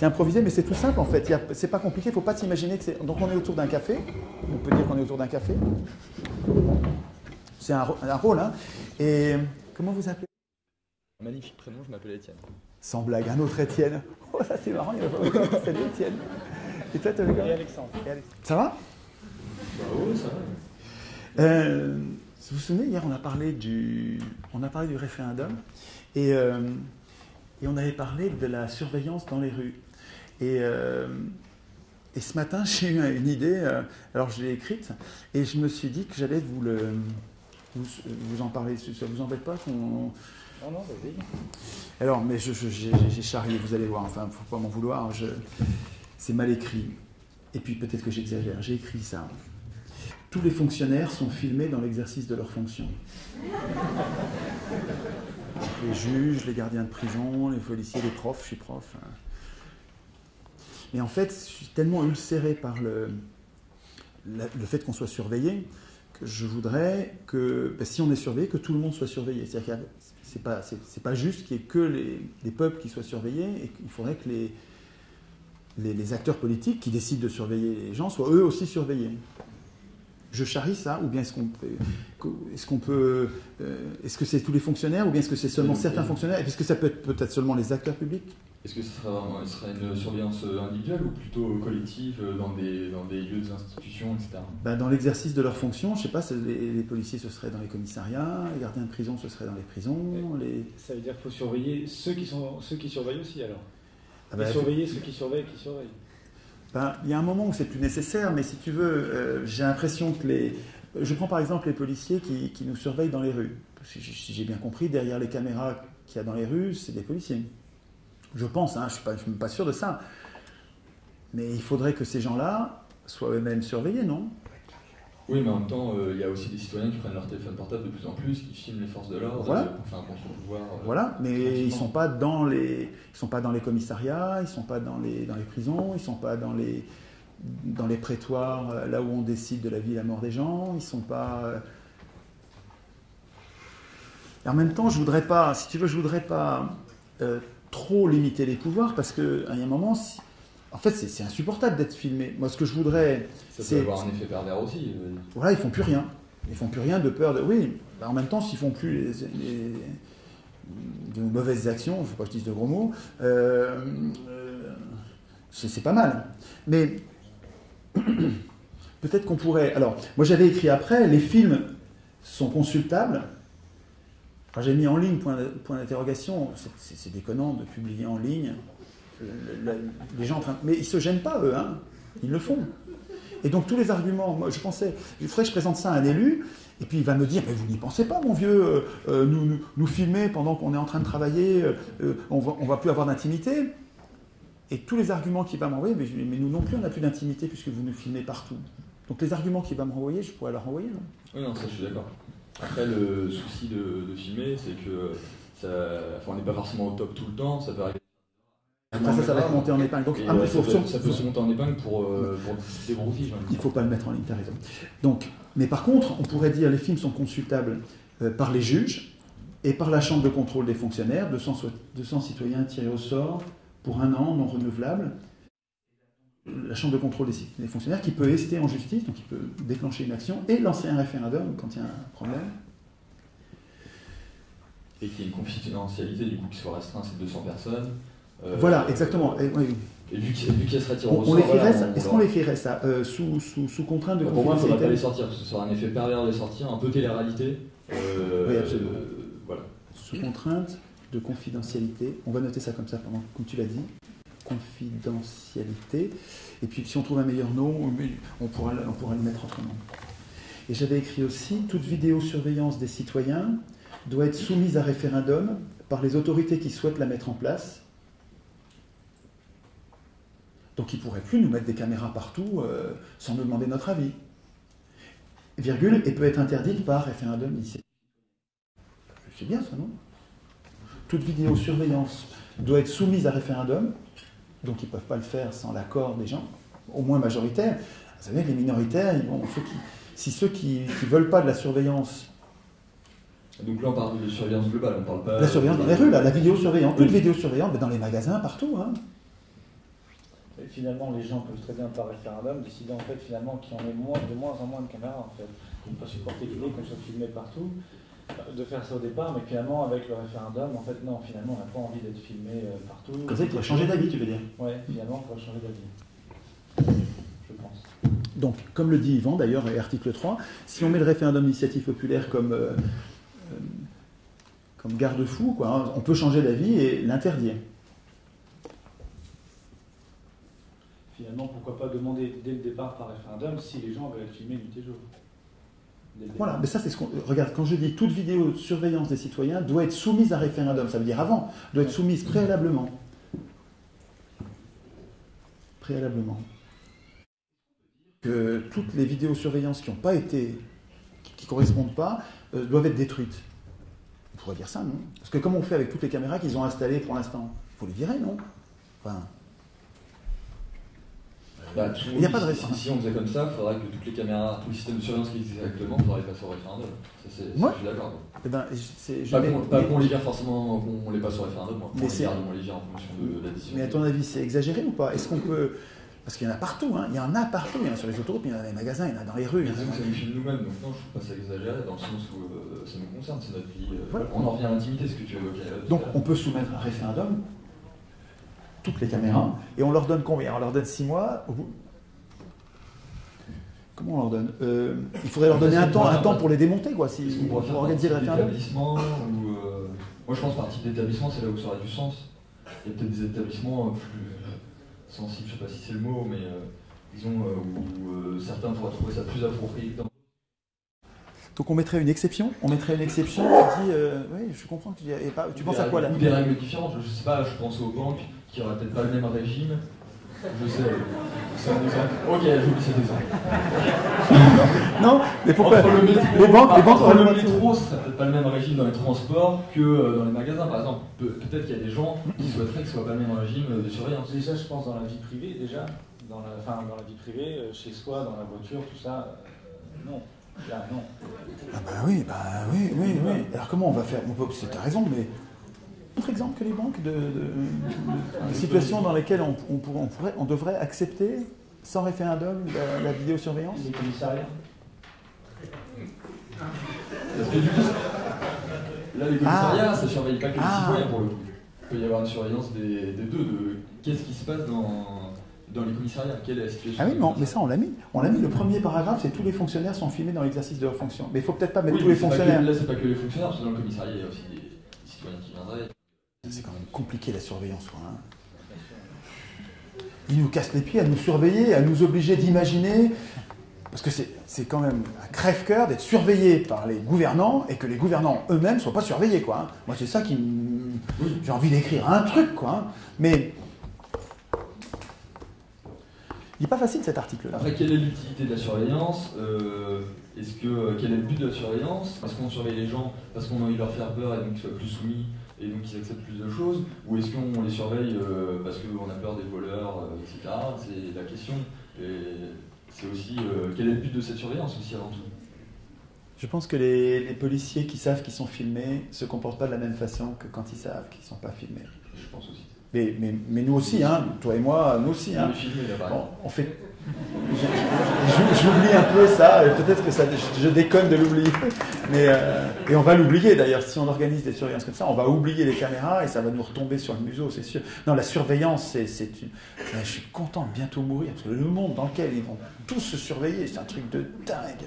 C'est improvisé, mais c'est tout simple en fait. C'est pas compliqué, il faut pas s'imaginer que c'est. Donc on est autour d'un café. On peut dire qu'on est autour d'un café. C'est un, rôle, hein. Et comment vous appelez Magnifique prénom, je m'appelle Étienne. Sans blague, un autre Étienne. Oh, ça c'est marrant, il y a pas. Salut Étienne. Et toi, t'as vu quoi? Et Alexandre. Ça va? Bah ouais, ça va. Euh, vous vous souvenez, hier, on a parlé du, on a parlé du référendum et, euh, et on avait parlé de la surveillance dans les rues. Et, euh, et ce matin, j'ai eu une idée, euh, alors je l'ai écrite, et je me suis dit que j'allais vous, le, vous, vous en parler. Ça vous embête pas qu'on. Non, non, vas-y. Alors, mais j'ai j'ai charrié, vous allez voir, enfin, faut pas m'en vouloir, je- c'est mal écrit. Et puis peut-être que j'exagère, j'ai écrit ça. Tous les fonctionnaires sont filmés dans l'exercice de leurs fonctions. Les juges, les gardiens de prison, les policiers, les profs, je suis prof. hein. Mais en fait, je suis tellement ulcéré par le, le fait qu'on soit surveillé que je voudrais que, ben, si on est surveillé, que tout le monde soit surveillé. C'est-à-dire y a- c'est pas, c'est, pas juste qu'il n'y ait que les, les peuples qui soient surveillés, et qu'il faudrait que les, les acteurs politiques qui décident de surveiller les gens soient eux aussi surveillés. Je charrie ça, ou bien est-ce qu'on peut, est-ce qu'on peut, euh, est-ce que c'est tous les fonctionnaires, ou bien est-ce que c'est seulement certains oui. fonctionnaires, est-ce que ça peut être peut-être seulement les acteurs publics Est-ce que ce serait une surveillance individuelle ou plutôt collective euh, dans des, dans des lieux d'institutions, etc. Ben, dans l'exercice de leurs fonctions, je sais pas, les, les policiers ce serait dans les commissariats, les gardiens de prison ce serait dans les prisons, les... Ça veut dire qu'il faut surveiller ceux qui, sont, ceux qui surveillent aussi, alors? Ah Et ben, surveiller ceux qui surveillent, qui surveillent. Ben, il y a un moment où c'est plus nécessaire, mais si tu veux, euh, j'ai l'impression que les. Je prends par exemple les policiers qui, nous surveillent dans les rues. Si j'ai- bien compris, derrière les caméras qu'il y a dans les rues, c'est des policiers. Je pense, hein, je ne suis, pas sûr de ça. Mais il faudrait que ces gens-là soient eux-mêmes surveillés, non? Oui, mais en même temps, euh, il y a aussi des citoyens qui prennent leur téléphone portable de plus en plus, qui filment les forces de l'ordre Voilà. euh, pour faire un contre-pouvoir. euh, Voilà, mais ils sont pas dans les, ils sont pas dans les commissariats, ils sont pas dans les dans les prisons, ils sont pas dans les dans les prétoires là où on décide de la vie et la mort des gens, ils sont pas. Et en même temps, je voudrais pas, si tu veux, je voudrais pas euh, trop limiter les pouvoirs parce que à un moment, si- en fait, c'est insupportable d'être filmé. Moi, ce que je voudrais, Ça peut avoir un effet pervers aussi. voilà, ils font plus rien. Ils font plus rien de peur de. Oui, bah, en même temps, s'ils font plus les, les- de mauvaises actions, il ne faut pas que je dise de gros mots, euh, euh, c'est pas mal. Mais peut-être qu'on pourrait. Alors, moi j'avais écrit après, les films sont consultables. J'ai mis en ligne point, d'interrogation. C'est déconnant de publier en ligne. Le- le- les gens en train. Mais ils se gênent pas eux, hein. Ils le font. Et donc tous les arguments, moi je pensais, il faudrait que je présente ça à un élu, et puis il va me dire, mais vous n'y pensez pas mon vieux, euh, euh, nous, nous, filmer pendant qu'on est en train de travailler, euh, on va, on va plus avoir d'intimité. Et tous les arguments qu'il va m'envoyer, mais, mais nous non plus on n'a plus d'intimité puisque vous nous filmez partout. Donc les arguments qu'il va me renvoyer, je pourrais leur renvoyer. non Oui, non, ça je suis d'accord. Après, le souci de, filmer, c'est que enfin, on n'est pas forcément au top tout le temps, ça peut arriver. Après ça, ça va monter en épingle. Donc Et, ah, faut, ça, peut, faut- ça peut se monter en épingle pour, euh, pour des broutilles. Il ne faut pas le mettre en ligne, tu as raison. Donc, mais par contre, on pourrait dire les films sont consultables euh, par les juges et par la chambre de contrôle des fonctionnaires, 200, so- 200 citoyens tirés au sort pour un an, non renouvelable. La chambre de contrôle des, des fonctionnaires qui peut ester en justice, donc il peut déclencher une action et lancer un référendum quand il y a un problème. Et qu'il y ait une confidentialité du coup qui soit restreinte à ces 200 personnes. Euh, voilà, exactement. Et, oui, Et vu qu'il vu qu'il serait tiré on, au on sort, l'écrirait voilà, ça. on- Est-ce qu'on l'écrirait ça euh, sous, sous, sous contrainte de Bah, Pour moi, il ne faudrait pas les sortir, parce que ce sera un effet pervers de les sortir, un peu télé-réalité. Euh, Oui, absolument. euh, voilà. Sous contrainte de confidentialité. On va noter ça comme ça pendant, comme tu l'as dit. Confidentialité. Et puis si on trouve un meilleur nom, on pourra, le- on pourra le mettre autrement. Et j'avais écrit aussi, toute vidéosurveillance des citoyens doit être soumise à référendum par les autorités qui souhaitent la mettre en place. Donc ils ne pourraient plus nous mettre des caméras partout euh, sans nous demander notre avis. Virgule, et peut être interdite par référendum initiative. C'est bien ça, non? Toute vidéosurveillance doit être soumise à référendum, donc ils ne peuvent pas le faire sans l'accord des gens, au moins majoritaires. Vous savez que les minoritaires, ils vont, ceux qui- si ceux qui ne veulent pas de la surveillance, Donc là, on parle de surveillance globale, on parle pas. la surveillance dans les rues, là, la vidéosurveillance, toute vidéosurveillance, mais dans les magasins, partout. hein. Et finalement, les gens peuvent très bien par référendum décider en fait finalement qu'il y en ait moins, de moins en moins de caméras en fait. Ne pas supporter l'idée qu'on soit filmé partout, euh, de faire ça au départ, mais finalement avec le référendum, en fait non, finalement on n'a pas envie d'être filmé euh, partout. Comme ça, il pourrait changer d'avis, tu veux dire? Ouais, finalement on pourrait changer d'avis. Je pense. Donc, comme le dit Yvan d'ailleurs, et article 3, si on met le référendum d'initiative populaire comme, euh, comme garde-fou, quoi, on peut changer d'avis et l'interdire. Finalement, pourquoi pas demander dès le départ par référendum si les gens veulent être filmés nuit et jour Voilà, mais ça c'est ce qu'on. Regarde, quand je dis toute vidéo de surveillance des citoyens doit être soumise à référendum, ça veut dire avant, doit être soumise préalablement. Préalablement. Que toutes les vidéosurveillances qui n'ont pas été. qui ne correspondent pas, euh, doivent être détruites. On pourrait dire ça, non? Parce que comme on fait avec toutes les caméras qu'ils ont installées pour l'instant, faut les virer, non? Enfin, Bah, tout le Il y a pas de référendum. si, si on faisait comme ça, il faudrait que toutes les caméras, tous les systèmes de surveillance qui existent actuellement, il faudrait passer au référendum. Ça, Ouais. je suis d'accord. eh ben, je Pas qu'on, les vire forcément, qu'on les passe au référendum, moi. Mais on les c'est- garde, on les vire en fonction de la décision. Mais à ton avis, c'est exagéré ou pas? Est-ce qu'on peut. Parce qu'il y en a partout, hein. il y en a partout, il y en a sur les autoroutes, il y en a dans les magasins, il y en a dans les rues. il y en a nous filme nous-mêmes, donc non, je trouve pas ça exagéré dans le sens où euh, ça nous concerne, c'est notre vie. euh, Voilà. On en revient à l'intimité, ce que tu évoquais. euh, tout Donc on peut soumettre un référendum, toutes les caméras, et on leur donne combien? On leur donne 6 mois. au bout- Comment on leur donne? Euh, Il faudrait leur donner un temps, un temps pour les démonter, quoi, si, Est-ce qu'on pourrait pour faire organiser le par type référendum. ou, euh, Moi je pense par type d'établissement, c'est là où ça aurait du sens. Il y a peut-être des établissements euh, plus sensibles, je sais pas si c'est le mot, mais euh, disons euh, où euh, certains pourraient trouver ça plus approprié. que d'autres. Donc on mettrait une exception, on mettrait une exception qui dit, euh, oui, je comprends, que tu, dis, et pas- tu penses à quoi là? Ou des règles différentes, je sais pas, je pense aux banques qui auraient peut-être pas le même régime. Je sais, c'est un exemple. Ok, j'oublie cet exemple. Non, mais pourquoi Entre le métro, Les banques, les banques le métro, ce serait peut-être pas le même régime dans les transports que euh, dans les magasins, par exemple. Pe- Peut-être qu'il y a des gens qui souhaiteraient que ce soit pas le même régime euh, de surveillance. Déjà, je pense dans la vie privée, déjà, dans la, enfin, dans la vie privée, euh, chez soi, dans la voiture, tout ça, euh, non. Là, non. Ah bah oui, bah oui, oui, oui. Alors comment on va faire? On peut, c'est- T'as raison, mais autre exemple que les banques de, de- de- de situations dans lesquelles on, on pourrait, on, pourrait- on devrait accepter sans référendum la, la vidéosurveillance Les commissariats Parce que du coup, là, les commissariats, ça surveille pas que les Ah. citoyens pour le coup. Il peut y avoir une surveillance des, des deux, de qu'est-ce qui se passe dans, dans les commissariats, quelle est la situation. Ah oui, mais ça on l'a mis. On l'a mis. Le premier paragraphe, c'est tous les fonctionnaires sont filmés dans l'exercice de leur fonction. Mais il faut peut-être pas mettre Oui, tous les pas que- fonctionnaires. là, c'est pas que les fonctionnaires, parce que dans le commissariat, il y a aussi des citoyens qui viendraient. C'est quand même compliqué la surveillance, quoi. hein. Ils nous cassent les pieds à nous surveiller, à nous obliger d'imaginer. Parce que c'est quand même un crève-cœur d'être surveillé par les gouvernants et que les gouvernants eux-mêmes ne soient pas surveillés, quoi. hein. Moi, c'est ça qui. J'ai envie d'écrire un truc, quoi. hein. Mais. Il n'est pas facile cet article-là. Après, quelle est l'utilité de la surveillance Euh, Est-ce que euh, quel est le but de la surveillance? Est-ce qu'on surveille les gens parce qu'on a envie de leur faire peur et donc qu'ils soient plus soumis et donc qu'ils acceptent plus de choses Ou est-ce qu'on les surveille euh, parce qu'on a peur des voleurs, euh, etc. C'est la question. Et c'est aussi euh, quel est le but de cette surveillance aussi avant tout? Je pense que les, les policiers qui savent qu'ils sont filmés se comportent pas de la même façon que quand ils savent qu'ils ne sont pas filmés. Je pense aussi. Mais, mais, mais nous aussi, hein, toi et moi, nous aussi. Hein. Bon, on fait. J'oublie un peu ça, et peut-être que ça, je, déconne de l'oublier, mais euh, et on va l'oublier d'ailleurs. Si on organise des surveillances comme ça, on va oublier les caméras et ça va nous retomber sur le museau, c'est sûr. Non, la surveillance, c'est, c'est une- Je suis content de bientôt mourir parce que le monde dans lequel ils vont tous se surveiller, c'est un truc de dingue.